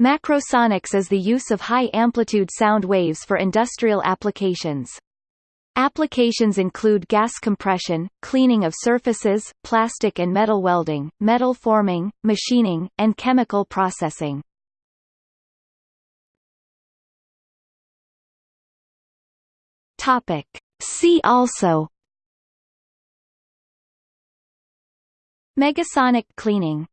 Macrosonics is the use of high-amplitude sound waves for industrial applications. Applications include gas compression, cleaning of surfaces, plastic and metal welding, metal forming, machining, and chemical processing. Topic. See also Megasonic cleaning